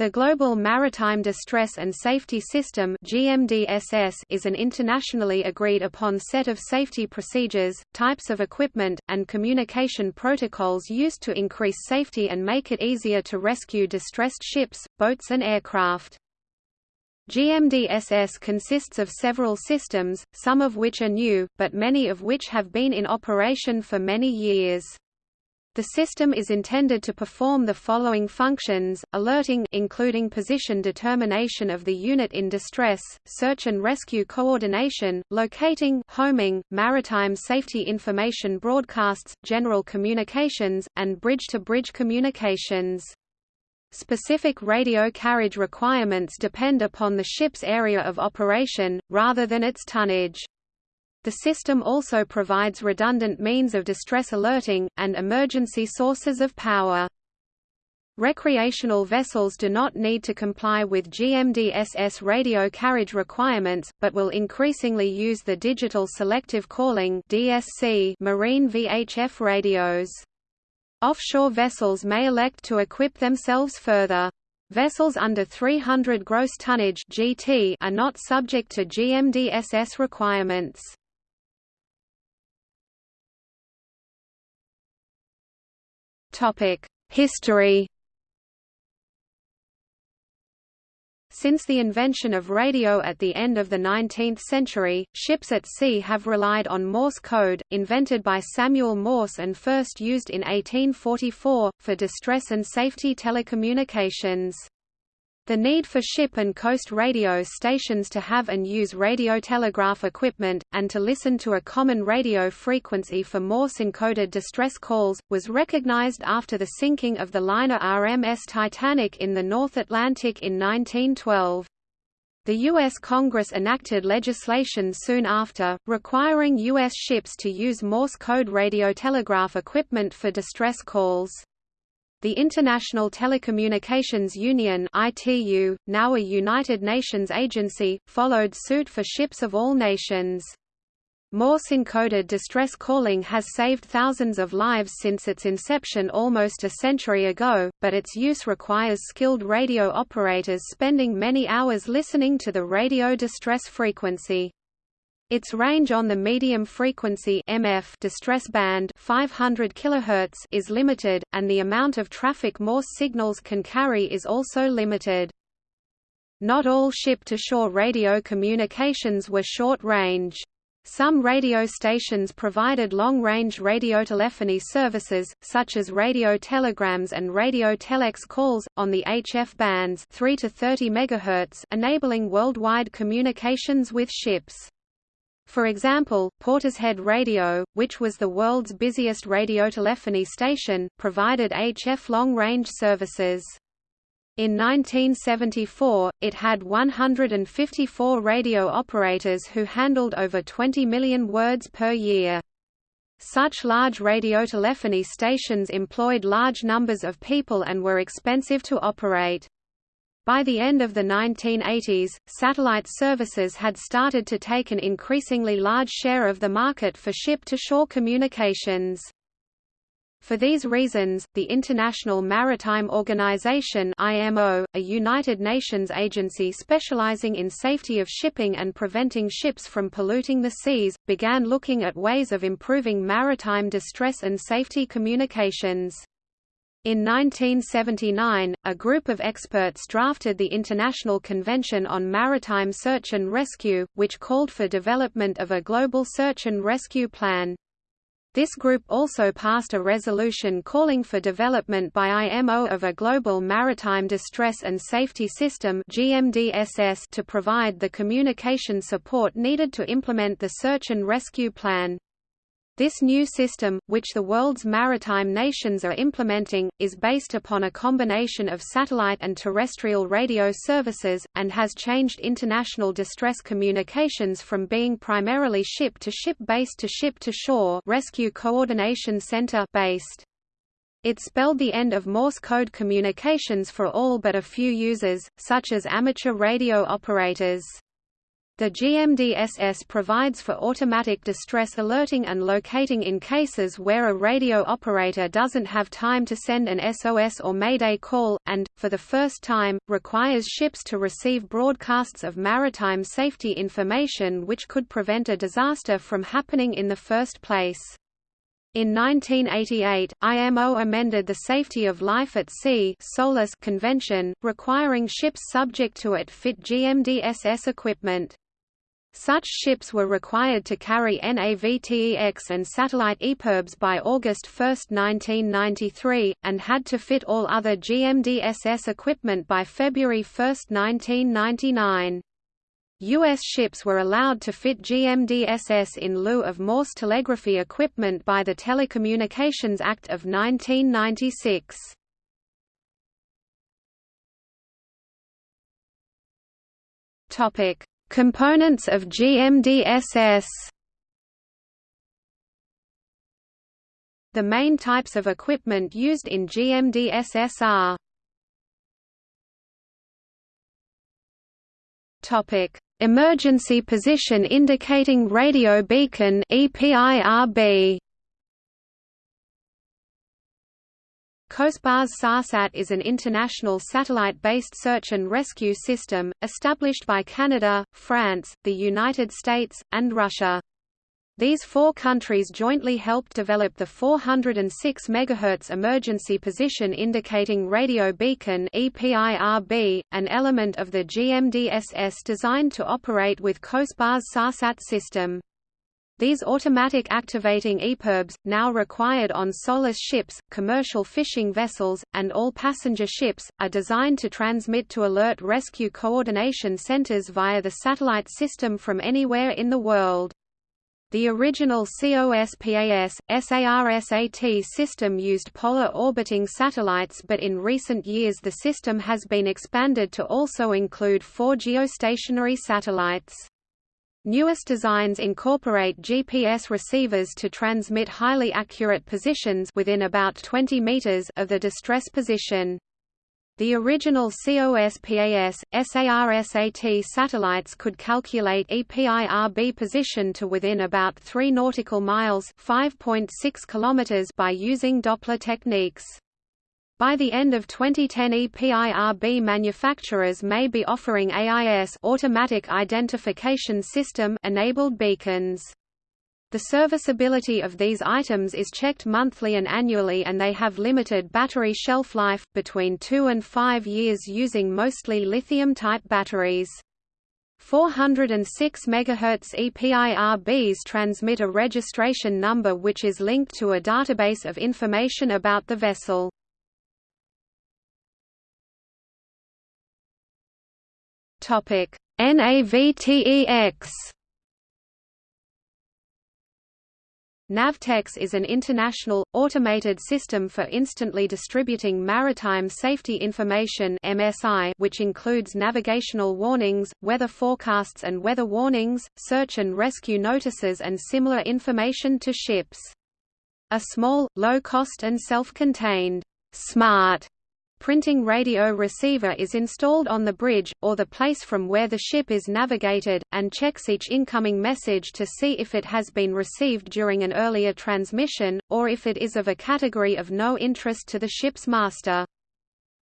The Global Maritime Distress and Safety System GMDSS is an internationally agreed upon set of safety procedures, types of equipment, and communication protocols used to increase safety and make it easier to rescue distressed ships, boats and aircraft. GMDSS consists of several systems, some of which are new, but many of which have been in operation for many years. The system is intended to perform the following functions, alerting including position determination of the unit in distress, search and rescue coordination, locating homing, maritime safety information broadcasts, general communications, and bridge-to-bridge -bridge communications. Specific radio carriage requirements depend upon the ship's area of operation, rather than its tonnage. The system also provides redundant means of distress alerting, and emergency sources of power. Recreational vessels do not need to comply with GMDSS radio carriage requirements, but will increasingly use the Digital Selective Calling marine VHF radios. Offshore vessels may elect to equip themselves further. Vessels under 300 gross tonnage GT are not subject to GMDSS requirements. History Since the invention of radio at the end of the 19th century, ships at sea have relied on Morse code, invented by Samuel Morse and first used in 1844, for distress and safety telecommunications. The need for ship and coast radio stations to have and use radiotelegraph equipment, and to listen to a common radio frequency for Morse-encoded distress calls, was recognized after the sinking of the liner RMS Titanic in the North Atlantic in 1912. The U.S. Congress enacted legislation soon after, requiring U.S. ships to use Morse code radiotelegraph equipment for distress calls. The International Telecommunications Union ITU, now a United Nations agency, followed suit for ships of all nations. Morse-encoded distress calling has saved thousands of lives since its inception almost a century ago, but its use requires skilled radio operators spending many hours listening to the radio distress frequency. Its range on the medium frequency MF distress band 500 kHz is limited, and the amount of traffic Morse signals can carry is also limited. Not all ship-to-shore radio communications were short-range. Some radio stations provided long-range radiotelephony services, such as radio telegrams and radio telex calls, on the HF bands 3 to 30 MHz, enabling worldwide communications with ships. For example, Portishead Radio, which was the world's busiest radiotelephony station, provided HF long-range services. In 1974, it had 154 radio operators who handled over 20 million words per year. Such large radiotelephony stations employed large numbers of people and were expensive to operate. By the end of the 1980s, satellite services had started to take an increasingly large share of the market for ship-to-shore communications. For these reasons, the International Maritime Organization IMO, a United Nations agency specializing in safety of shipping and preventing ships from polluting the seas, began looking at ways of improving maritime distress and safety communications. In 1979, a group of experts drafted the International Convention on Maritime Search and Rescue, which called for development of a global search and rescue plan. This group also passed a resolution calling for development by IMO of a global maritime distress and safety system to provide the communication support needed to implement the search and rescue plan. This new system, which the world's maritime nations are implementing, is based upon a combination of satellite and terrestrial radio services, and has changed international distress communications from being primarily ship-to-ship based to ship-to-shore rescue coordination center based. It spelled the end of Morse code communications for all but a few users, such as amateur radio operators. The GMDSS provides for automatic distress alerting and locating in cases where a radio operator doesn't have time to send an SOS or Mayday call, and, for the first time, requires ships to receive broadcasts of maritime safety information which could prevent a disaster from happening in the first place. In 1988, IMO amended the Safety of Life at Sea Convention, requiring ships subject to it fit GMDSS equipment. Such ships were required to carry NAVTEX and satellite EPIRBs by August 1, 1993, and had to fit all other GMDSS equipment by February 1, 1999. U.S. ships were allowed to fit GMDSS in lieu of Morse telegraphy equipment by the Telecommunications Act of 1996. Components of GMDSS The main types of equipment used in GMDSS are Topic: Emergency Position Indicating Radio Beacon EPIRB COSPAS SARSAT is an international satellite-based search and rescue system, established by Canada, France, the United States, and Russia. These four countries jointly helped develop the 406 MHz emergency position indicating radio beacon EPIRB, an element of the GMDSS designed to operate with COSPAS SARSAT system. These automatic activating EPIRBs, now required on SOLAS ships, commercial fishing vessels, and all passenger ships, are designed to transmit to alert rescue coordination centers via the satellite system from anywhere in the world. The original COSPAS, SARSAT system used polar orbiting satellites but in recent years the system has been expanded to also include four geostationary satellites. Newest designs incorporate GPS receivers to transmit highly accurate positions within about 20 meters of the distress position. The original COSPAS, SARSAT satellites could calculate EPIRB position to within about 3 nautical miles (5.6 kilometers) by using Doppler techniques. By the end of 2010 EPIRB manufacturers may be offering AIS automatic identification system enabled beacons. The serviceability of these items is checked monthly and annually and they have limited battery shelf life, between 2 and 5 years using mostly lithium-type batteries. 406 MHz EPIRBs transmit a registration number which is linked to a database of information about the vessel. Topic: NAVTEX. Navtex is an international, automated system for instantly distributing maritime safety information MSI, which includes navigational warnings, weather forecasts and weather warnings, search and rescue notices and similar information to ships. A small, low-cost and self-contained, smart printing radio receiver is installed on the bridge, or the place from where the ship is navigated, and checks each incoming message to see if it has been received during an earlier transmission, or if it is of a category of no interest to the ship's master.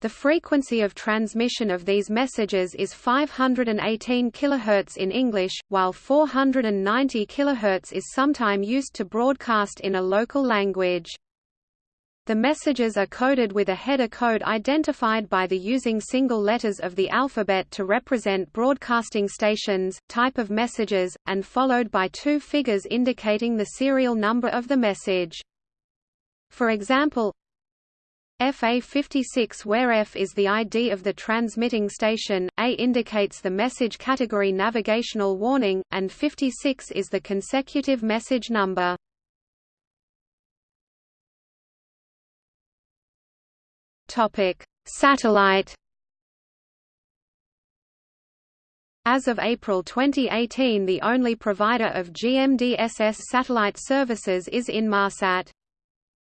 The frequency of transmission of these messages is 518 kHz in English, while 490 kHz is sometimes used to broadcast in a local language. The messages are coded with a header code identified by the using single letters of the alphabet to represent broadcasting stations, type of messages, and followed by two figures indicating the serial number of the message. For example, FA56 where F is the ID of the transmitting station, A indicates the message category navigational warning, and 56 is the consecutive message number. Topic: Satellite. As of April 2018 the only provider of GMDSS satellite services is Inmarsat.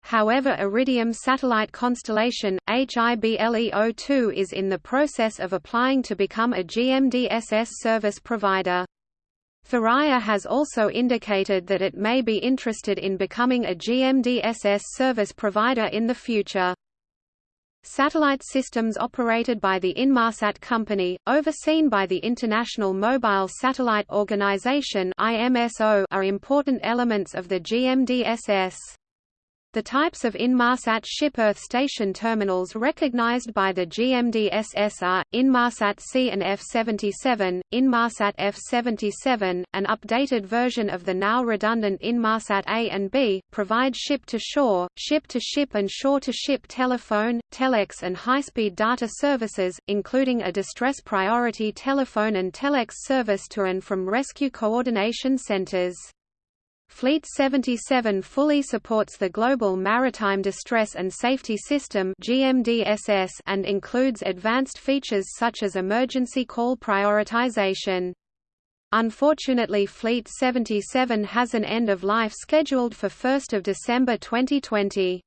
However Iridium satellite constellation, HIBLEO2 is in the process of applying to become a GMDSS service provider. Thuraya has also indicated that it may be interested in becoming a GMDSS service provider in the future. Satellite systems operated by the Inmarsat company, overseen by the International Mobile Satellite Organization are important elements of the GMDSS. The types of Inmarsat ship Earth station terminals recognized by the GMDSS are, Inmarsat C and F-77, Inmarsat F-77, an updated version of the now redundant Inmarsat A and B, provide ship-to-shore, ship-to-ship and shore-to-ship telephone, telex and high-speed data services, including a distress priority telephone and telex service to and from rescue coordination centers. Fleet 77 fully supports the Global Maritime Distress and Safety System and includes advanced features such as emergency call prioritization. Unfortunately Fleet 77 has an end of life scheduled for 1 December 2020.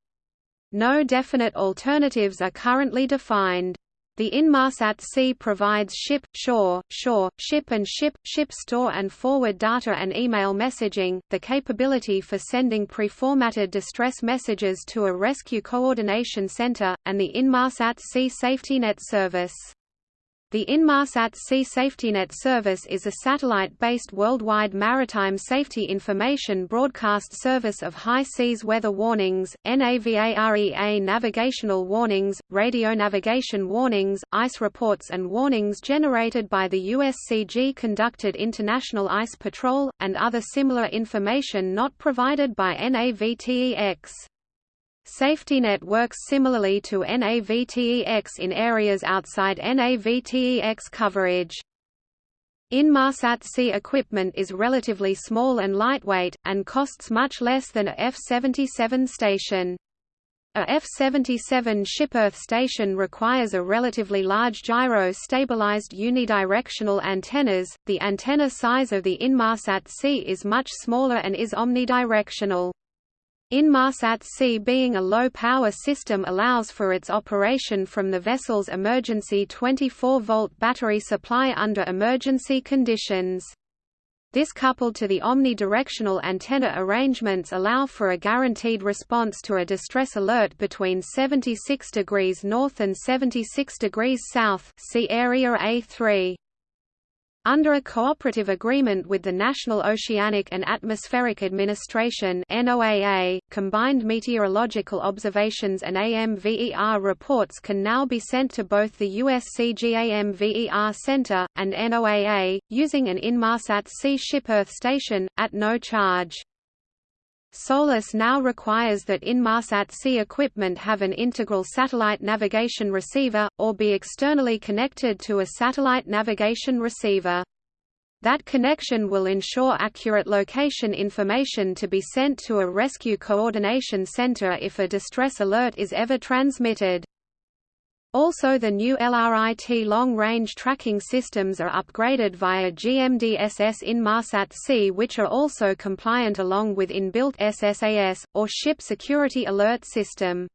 No definite alternatives are currently defined. The Inmarsat C provides ship, shore, shore, ship and ship, ship store and forward data and email messaging, the capability for sending preformatted distress messages to a rescue coordination center, and the Inmarsat C SafetyNet service. The Inmarsat C SafetyNet service is a satellite-based worldwide maritime safety information broadcast service of high seas weather warnings, NAVAREA navigational warnings, radio navigation warnings, ice reports and warnings generated by the USCG conducted International Ice Patrol, and other similar information not provided by NAVTEX. SafetyNet works similarly to NAVTEX in areas outside NAVTEX coverage. Inmarsat C equipment is relatively small and lightweight, and costs much less than a F-77 station. A F-77 ship Earth station requires a relatively large gyro-stabilized unidirectional antennas. The antenna size of the Inmarsat C is much smaller and is omnidirectional. Inmarsat C being a low-power system allows for its operation from the vessel's emergency 24-volt battery supply under emergency conditions. This coupled to the omnidirectional antenna arrangements allow for a guaranteed response to a distress alert between 76 degrees north and 76 degrees south see area A3. Under a cooperative agreement with the National Oceanic and Atmospheric Administration NOAA, combined meteorological observations and AMVER reports can now be sent to both the USCGAMVER Center, and NOAA, using an Inmarsat C ship Earth station, at no charge. SOLAS now requires that Inmarsat C equipment have an integral satellite navigation receiver, or be externally connected to a satellite navigation receiver. That connection will ensure accurate location information to be sent to a rescue coordination center if a distress alert is ever transmitted. Also the new LRIT long-range tracking systems are upgraded via GMDSS Inmarsat C which are also compliant along with inbuilt SSAS, or Ship Security Alert System.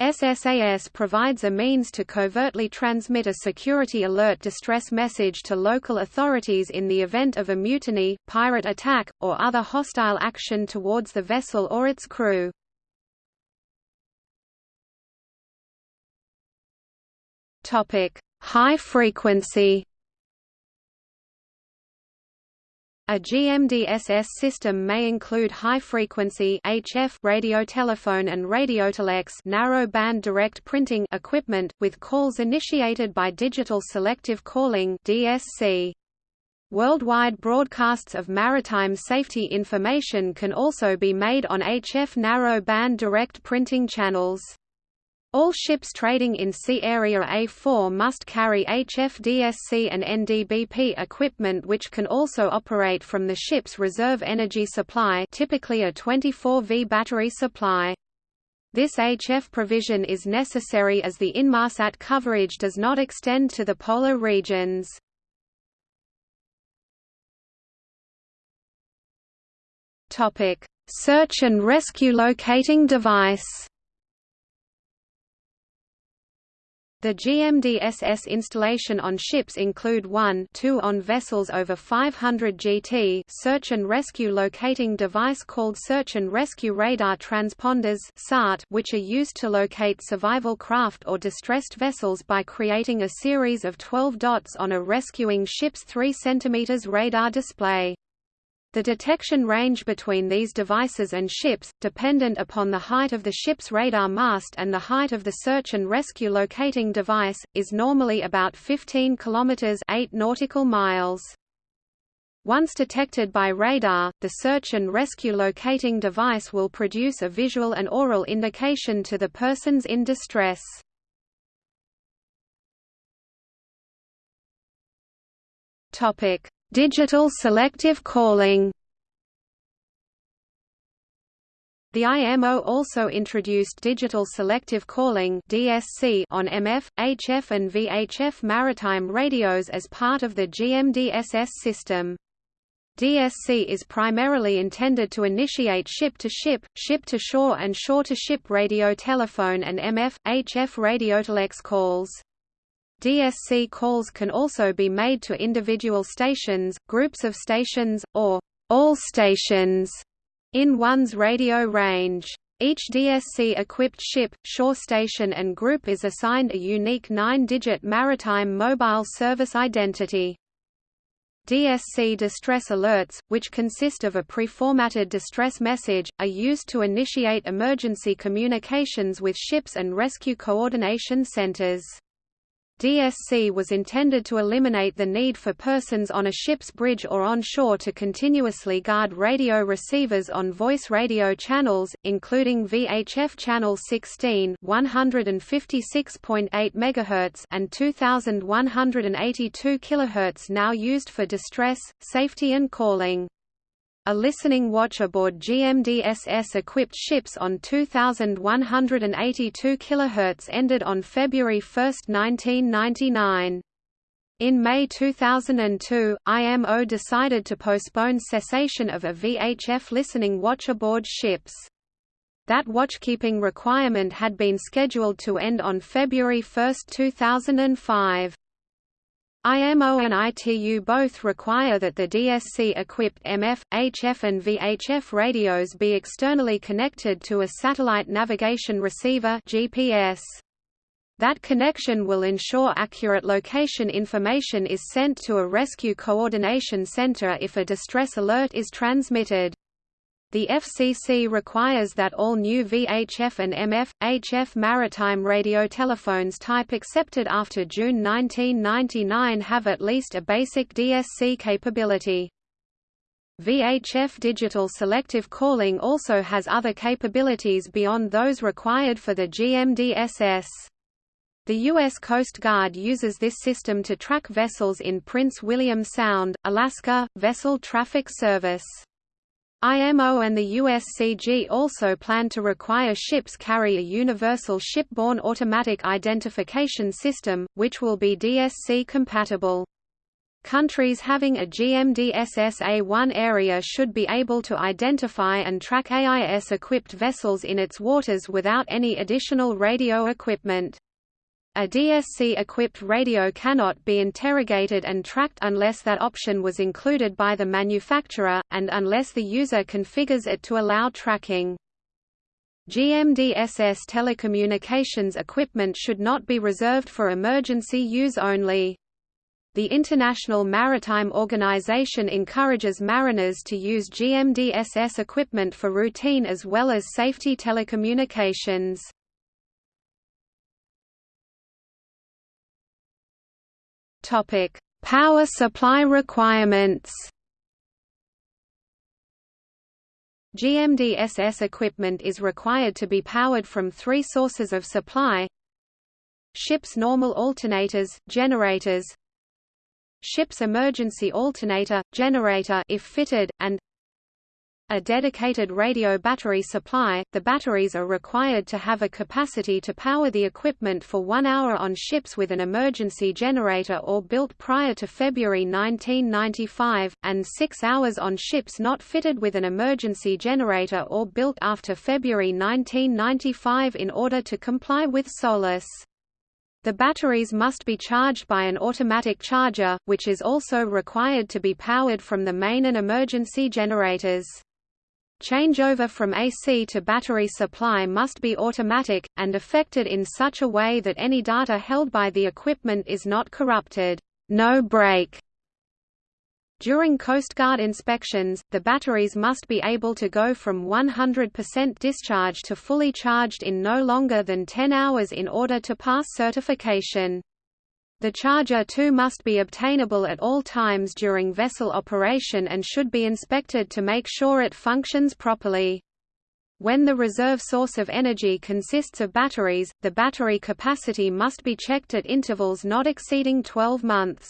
SSAS provides a means to covertly transmit a security alert distress message to local authorities in the event of a mutiny, pirate attack, or other hostile action towards the vessel or its crew. Topic: High frequency. A GMDSS system may include high-frequency HF radiotelephone and radiotelex narrow-band direct printing equipment, with calls initiated by digital selective calling DSC. Worldwide broadcasts of maritime safety information can also be made on HF narrow-band direct printing channels. All ships trading in Sea Area A4 must carry HFDSC and NBDP equipment which can also operate from the ship's reserve energy supply typically a 24V battery supply. This HF provision is necessary as the Inmarsat coverage does not extend to the polar regions. Search and rescue locating device The GMDSS installation on ships include 1 2 on vessels over 500 GT search and rescue locating device called Search and Rescue Radar Transponders which are used to locate survival craft or distressed vessels by creating a series of 12 dots on a rescuing ship's 3 cm radar display. The detection range between these devices and ships, dependent upon the height of the ship's radar mast and the height of the search and rescue locating device, is normally about 15 km 8 nautical miles. Once detected by radar, the search and rescue locating device will produce a visual and oral indication to the persons in distress. Topic: Digital selective calling The IMO also introduced digital selective calling (DSC) on MF, HF and VHF maritime radios as part of the GMDSS system. DSC is primarily intended to initiate ship-to-ship, ship-to-shore and shore-to-ship radio telephone and MF, HF radiotelex calls. DSC calls can also be made to individual stations, groups of stations, or all stations in one's radio range. Each DSC-equipped ship, shore station and group is assigned a unique nine-digit maritime mobile service identity. DSC distress alerts, which consist of a pre-formatted distress message, are used to initiate emergency communications with ships and rescue coordination centers. DSC was intended to eliminate the need for persons on a ship's bridge or on shore to continuously guard radio receivers on voice radio channels, including VHF channel 16 156.8 MHz and 2182 kHz now used for distress, safety and calling. A listening watch aboard GMDSS-equipped ships on 2,182 kHz ended on February 1, 1999. In May 2002, IMO decided to postpone cessation of a VHF listening watch aboard ships. That watchkeeping requirement had been scheduled to end on February 1, 2005. IMO and ITU both require that the DSC-equipped MF, HF and VHF radios be externally connected to a satellite navigation receiver GPS. That connection will ensure accurate location information is sent to a rescue coordination center if a distress alert is transmitted. The FCC requires that all new VHF and MF, HF maritime radio telephones type accepted after June 1999 have at least a basic DSC capability. VHF digital selective calling also has other capabilities beyond those required for the GMDSS. The U.S. Coast Guard uses this system to track vessels in Prince William Sound, Alaska, Vessel Traffic Service. IMO and the USCG also plan to require ships carry a universal shipborne automatic identification system, which will be DSC compatible. Countries having a GMDSS A1 area should be able to identify and track AIS-equipped vessels in its waters without any additional radio equipment. A DSC-equipped radio cannot be interrogated and tracked unless that option was included by the manufacturer, and unless the user configures it to allow tracking. GMDSS telecommunications equipment should not be reserved for emergency use only. The International Maritime Organization encourages mariners to use GMDSS equipment for routine as well as safety telecommunications. Topic: Power supply requirements. GMDSS equipment is required to be powered from three sources of supply Ship's normal alternators, generators Ship's emergency alternator, generator if fitted, and a dedicated radio battery supply. The batteries are required to have a capacity to power the equipment for one hour on ships with an emergency generator or built prior to February 1995, and six hours on ships not fitted with an emergency generator or built after February 1995 in order to comply with SOLAS. The batteries must be charged by an automatic charger, which is also required to be powered from the main and emergency generators. Changeover from AC to battery supply must be automatic, and effected in such a way that any data held by the equipment is not corrupted. No break during Coast Guard inspections, the batteries must be able to go from 100% discharge to fully charged in no longer than 10 hours in order to pass certification. The charger too must be obtainable at all times during vessel operation and should be inspected to make sure it functions properly. When the reserve source of energy consists of batteries, the battery capacity must be checked at intervals not exceeding 12 months.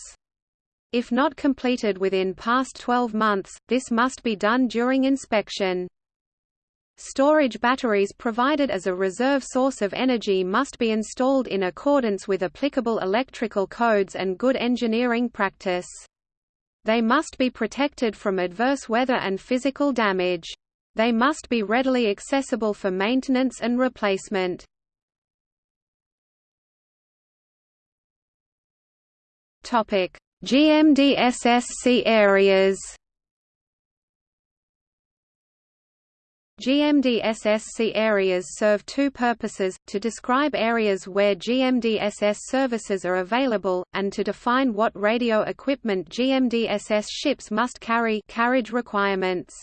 If not completed within past 12 months, this must be done during inspection. Storage batteries provided as a reserve source of energy must be installed in accordance with applicable electrical codes and good engineering practice. They must be protected from adverse weather and physical damage. They must be readily accessible for maintenance and replacement. GMDSS sea areas GMDSS sea areas serve two purposes, to describe areas where GMDSS services are available, and to define what radio equipment GMDSS ships must carry carriage requirements.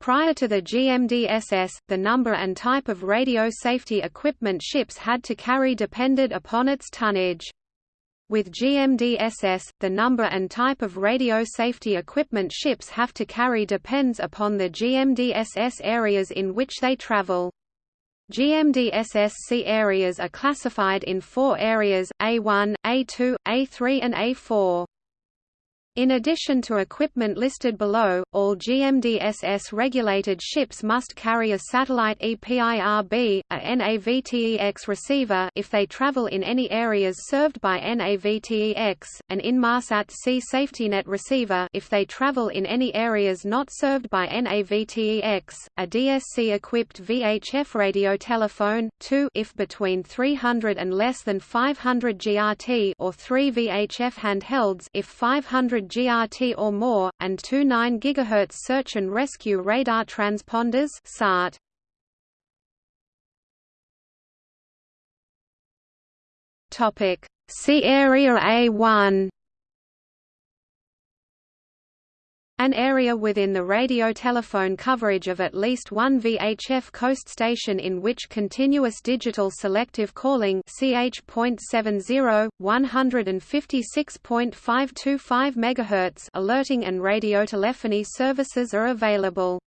Prior to the GMDSS, the number and type of radio safety equipment ships had to carry depended upon its tonnage. With GMDSS, the number and type of radio safety equipment ships have to carry depends upon the GMDSS areas in which they travel. GMDSS sea areas are classified in four areas, A1, A2, A3 and A4. In addition to equipment listed below, all GMDSS-regulated ships must carry a satellite EPIRB, a NAVTEX receiver if they travel in any areas served by NAVTEX, an Inmarsat C SafetyNet receiver if they travel in any areas not served by NAVTEX, a DSC-equipped VHF radio telephone, 2 if between 300 and less than 500 GRT or 3 VHF handhelds if 500 GRT or more, and two 9 GHz search and rescue radar transponders SART. Topic: Sea Area A1 An area within the radio-telephone coverage of at least one VHF coast station in which continuous digital selective calling CH.70, 156.525 MHz alerting and radiotelephony services are available.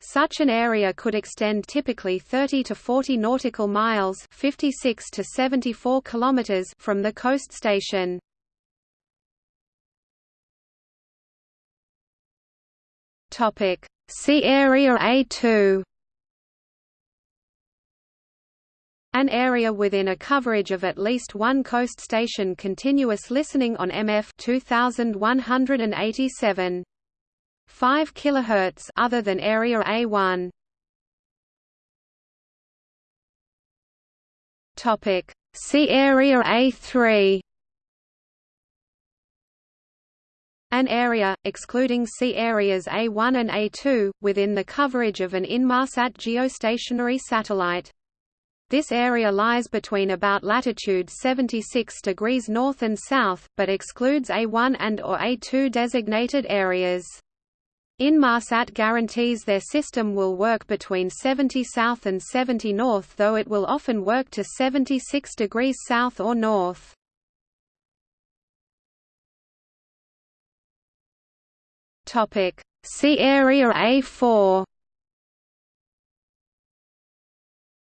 Such an area could extend typically 30 to 40 nautical miles 56 to 74 kilometers from the coast station. Topic. Sea Area A2 An area within a coverage of at least one coast station continuous listening on MF 2187 5 kHz other than area A1 Topic. Sea area A3 An area, excluding sea areas A1 and A2, within the coverage of an Inmarsat geostationary satellite. This area lies between about latitude 76 degrees north and south, but excludes A1 and or A2 designated areas. Inmarsat guarantees their system will work between 70 south and 70 north though it will often work to 76 degrees south or north. Topic. Sea Area A4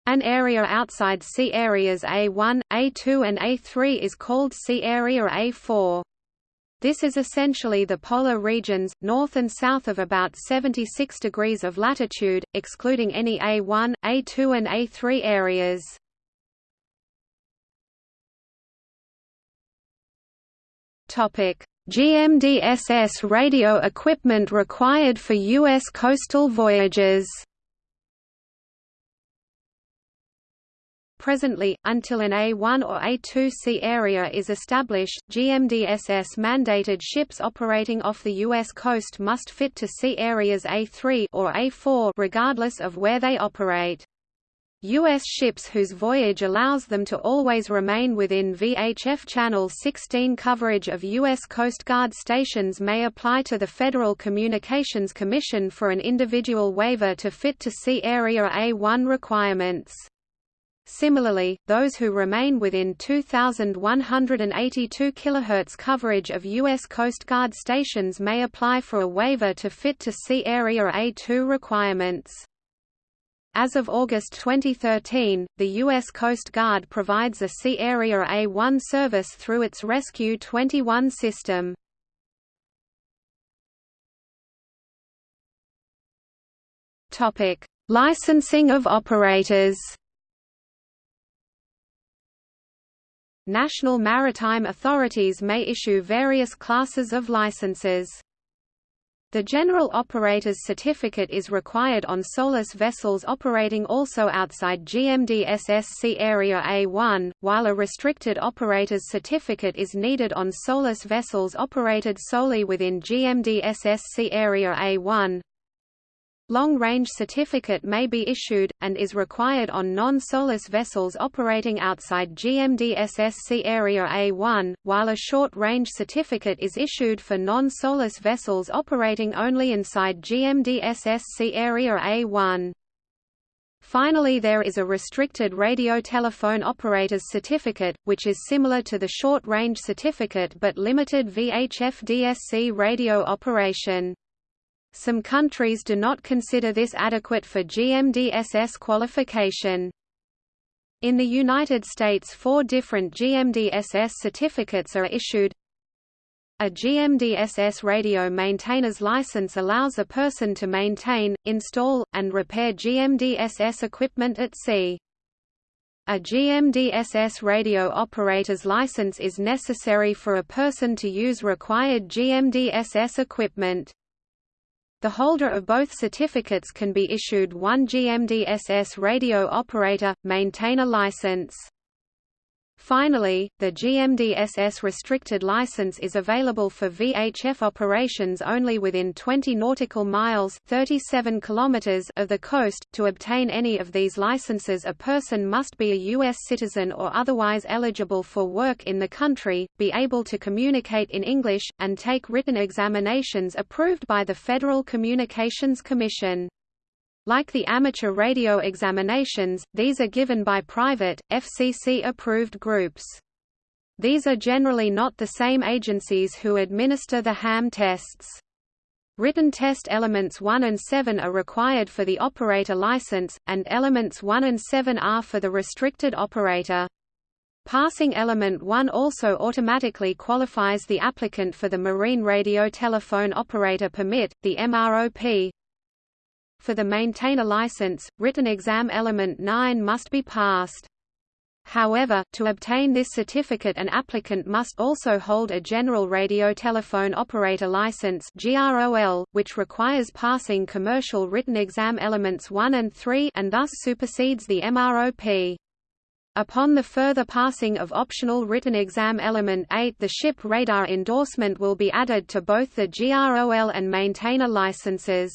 An area outside sea areas A1, A2 and A3 is called Sea Area A4. This is essentially the polar regions, north and south of about 76 degrees of latitude, excluding any A1, A2 and A3 areas. GMDSS radio equipment required for U.S. coastal voyages Presently, until an A1 or A2C area is established, GMDSS mandated ships operating off the U.S. coast must fit to sea areas A3 or A4 regardless of where they operate. U.S. ships whose voyage allows them to always remain within VHF Channel 16 coverage of U.S. Coast Guard stations may apply to the Federal Communications Commission for an individual waiver to fit to sea Area A1 requirements. Similarly, those who remain within 2,182 kHz coverage of U.S. Coast Guard stations may apply for a waiver to fit to sea Area A2 requirements. As of August 2013, the U.S. Coast Guard provides a Sea Area A1 service through its Rescue 21 system. Licensing of operators National maritime authorities may issue various classes of licenses. The General Operator's Certificate is required on SOLAS vessels operating also outside GMDSS Sea Area A1, while a Restricted Operator's Certificate is needed on SOLAS vessels operated solely within GMDSS Sea Area A1. Long-range certificate may be issued, and is required on non-SOLAS vessels operating outside GMDSS Sea Area A1, while a short-range certificate is issued for non-SOLAS vessels operating only inside GMDSS Sea Area A1. Finally there is a restricted radio telephone operator's certificate, which is similar to the short-range certificate but limited VHF DSC radio operation. Some countries do not consider this adequate for GMDSS qualification. In the United States four different GMDSS certificates are issued. A GMDSS radio maintainer's license allows a person to maintain, install, and repair GMDSS equipment at sea. A GMDSS radio operator's license is necessary for a person to use required GMDSS equipment. The holder of both certificates can be issued one GMDSS radio operator, maintainer license. Finally, the GMDSS restricted license is available for VHF operations only within 20 nautical miles 37 kilometers of the coast. To obtain any of these licenses a person must be a U.S. citizen or otherwise eligible for work in the country, be able to communicate in English, and take written examinations approved by the Federal Communications Commission. Like the amateur radio examinations, these are given by private, FCC-approved groups. These are generally not the same agencies who administer the ham tests. Written test elements 1 and 7 are required for the operator license, and elements 1 and 7 are for the restricted operator. Passing element 1 also automatically qualifies the applicant for the Marine Radio Telephone Operator Permit, the MROP, for the maintainer license, written exam element 9 must be passed. However, to obtain this certificate an applicant must also hold a General Radio Telephone Operator License which requires passing commercial written exam elements 1 and 3 and thus supersedes the MROP. Upon the further passing of optional written exam element 8 the ship radar endorsement will be added to both the GROL and maintainer licenses.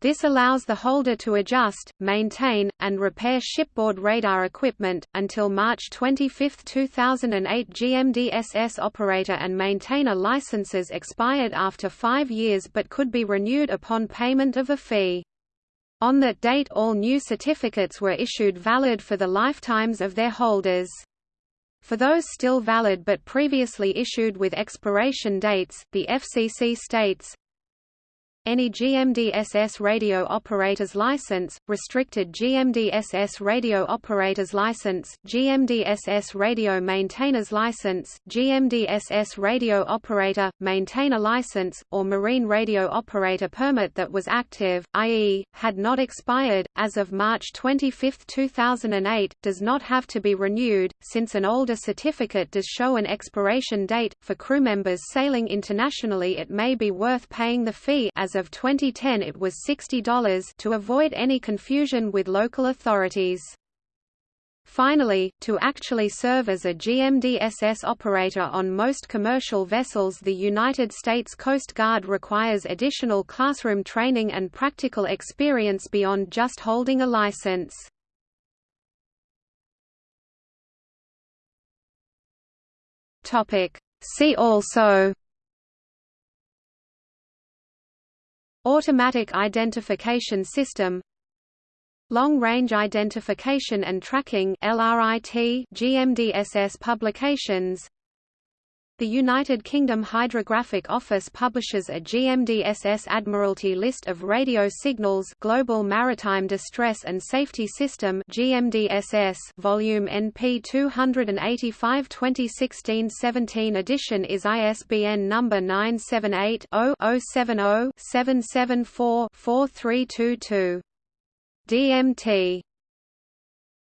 This allows the holder to adjust, maintain, and repair shipboard radar equipment. Until March 25, 2008, GMDSS operator and maintainer licenses expired after five years but could be renewed upon payment of a fee. On that date all new certificates were issued valid for the lifetimes of their holders. For those still valid but previously issued with expiration dates, the FCC states, any GMDSS radio operator's license, restricted GMDSS radio operator's license, GMDSS radio maintainer's license, GMDSS radio operator, maintainer license, or marine radio operator permit that was active, i.e., had not expired, as of March 25, 2008, does not have to be renewed, since an older certificate does show an expiration date. For crew members sailing internationally it may be worth paying the fee as as of 2010 it was $60 to avoid any confusion with local authorities. Finally, to actually serve as a GMDSS operator on most commercial vessels the United States Coast Guard requires additional classroom training and practical experience beyond just holding a license. See also Automatic Identification System Long-Range Identification and Tracking GMDSS publications The United Kingdom Hydrographic Office publishes a GMDSS Admiralty list of radio signals Global Maritime Distress and Safety System GMDSS volume NP 285 2016-17 edition is ISBN number 978 0 070 774 4322 DMT